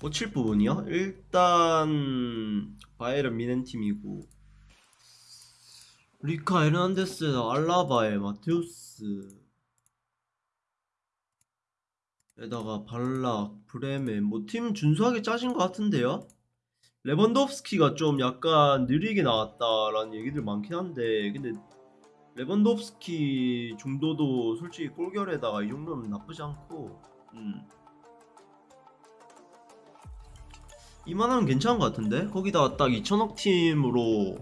고칠 부분이요? 일단 바이에른 뮌헨 팀이고 뤼카 에르난데스, 알라바에 마테우스 에다가 발락, 브레멘 뭐 팀 준수하게 짜진 것 같은데요? 레반도프스키가 좀 약간 느리게 나왔다라는 얘기들 많긴 한데 근데 레반도프스키 정도도 솔직히 골결에다가 이 정도면 나쁘지 않고 음. 이만하면 괜찮은 것 같은데? 거기다가 딱 2천억 팀으로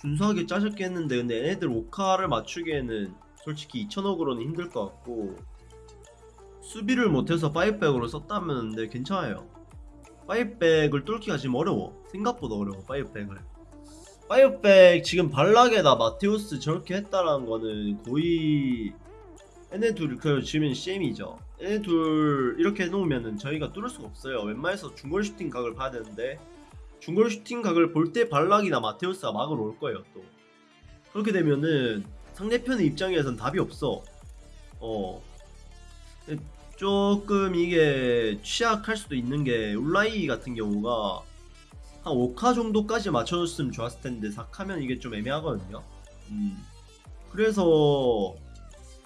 준수하게 짜셨겠는데 근데 얘네들 오카를 맞추기에는 솔직히 2천억으로는 힘들 것 같고 수비를 못해서 five back으로 썼다면 네 괜찮아요. five back을 뚫기가 지금 어려워. 생각보다 어려워 five back을. five back 지금 발락에다 마테우스 저렇게 했다라는 거는 거의 얘네 둘그 지금 CM이죠. 얘네 둘 이렇게 해놓으면은 저희가 뚫을 수가 없어요. 웬만해서 중거리 슈팅 각을 봐야 되는데 중거리 슈팅 각을 볼 때 발락이나 마테우스가 막으러 올 거예요 또. 그렇게 되면은 상대편의 입장에선 답이 없어. 어. 조금 이게 취약할 수도 있는 게 울라이 같은 경우가 한 5카 정도까지 맞춰줬으면 좋았을 텐데 4카면 이게 좀 애매하거든요. 음. 그래서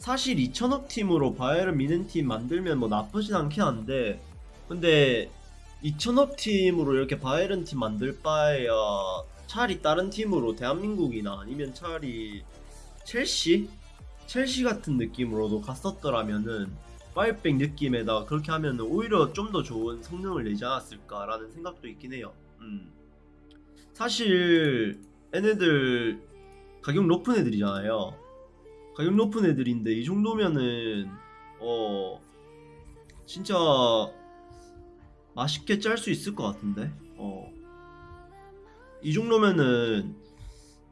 사실 2천억 팀으로 바이에른 미넨 팀 만들면 뭐 나쁘진 않긴 한데 근데 2천억 팀으로 이렇게 바이에른 팀 만들 바에야 차라리 다른 팀으로 대한민국이나 아니면 차라리 첼시? 첼시 같은 느낌으로도 갔었더라면은 파이백 느낌에다 그렇게 하면 오히려 좀 더 좋은 성능을 내지 않았을까라는 생각도 있긴 해요. 음. 사실 얘네들 가격 높은 애들이잖아요. 가격 높은 애들인데 이 정도면은 어 진짜 맛있게 짤 수 있을 것 같은데. 어. 이 정도면은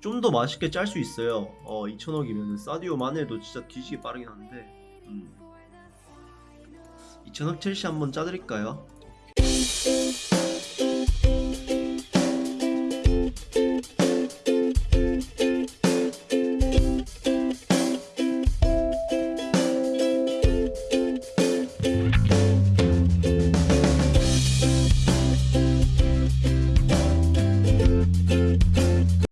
좀 더 맛있게 짤 수 있어요. 어 2천억이면은 사디오 마네도 진짜 뒤지게 빠르긴 한데. 음. 2천억 첼시 한번 짜드릴까요?